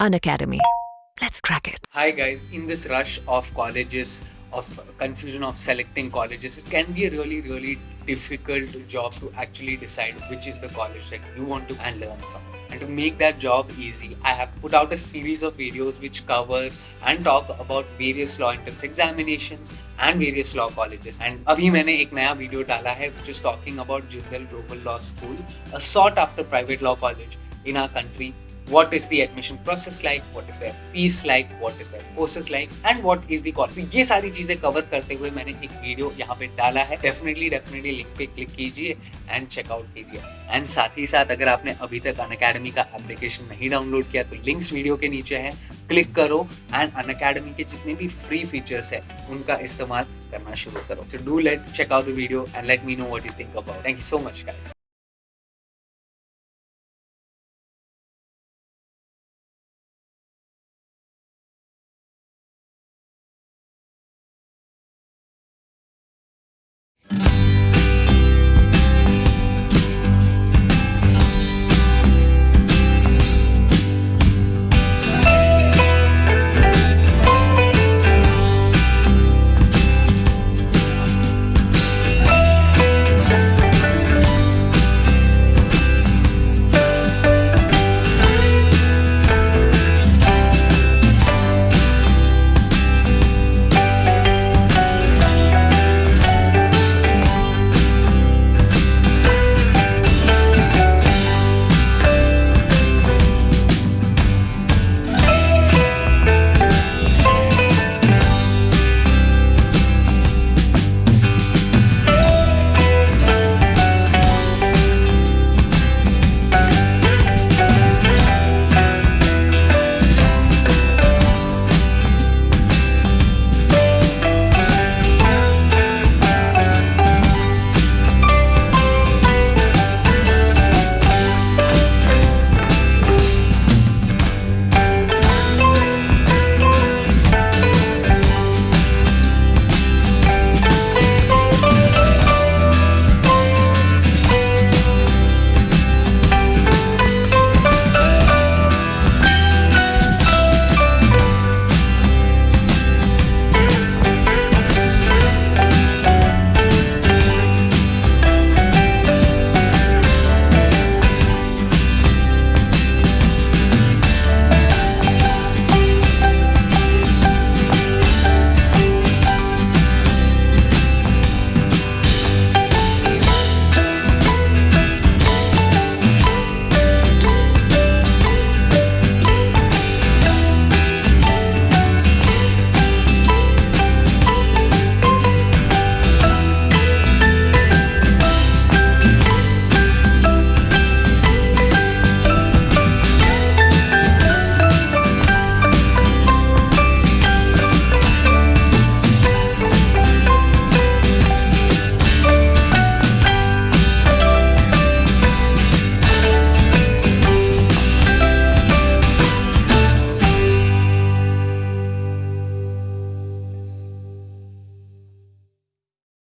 Unacademy. Let's crack it. Hi guys, in this rush of colleges, of confusion of selecting colleges, it can be a really, really difficult job to actually decide which is the college that you want to and learn from. And to make that job easy, I have put out a series of videos which cover and talk about various law entrance examinations and various law colleges. And अभी मैंने एक नया video डाला है which is talking about Jindal Global Law School, a sought after private law college in our country what is the admission process like, what is their fees like, what is their courses like and what is the cost. तो ये सारी चीज़ें cover करते हुए मैंने एक video यहाँ पे डाला है। डेफिनेटली डेफिनेटली लिंक पे क्लिक कीजिए एंड चेकआउट कीजिए। एंड साथ ही साथ अगर आपने अभी तक अन अकेडमी का एप्लीकेशन नहीं डाउनलोड किया तो लिंक्स वीडियो के नीचे है। क्लिक करो एंड अन अकेडमी के जितने भी फ्री फीचर्स है उनका इस्तेमाल करना शुरू करो। So do let check out the video and let me know what you think about thank you so much guys